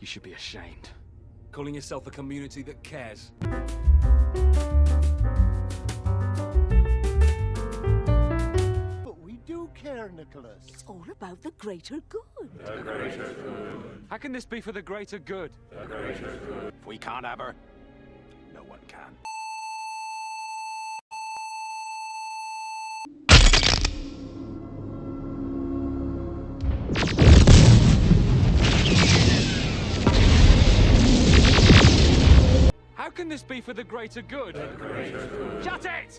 You should be ashamed. Calling yourself a community that cares. But we do care, Nicholas. It's all about the greater good. The greater good. How can this be for the greater good? If we can't have her, no one can. How can this be for the greater good? Shut it!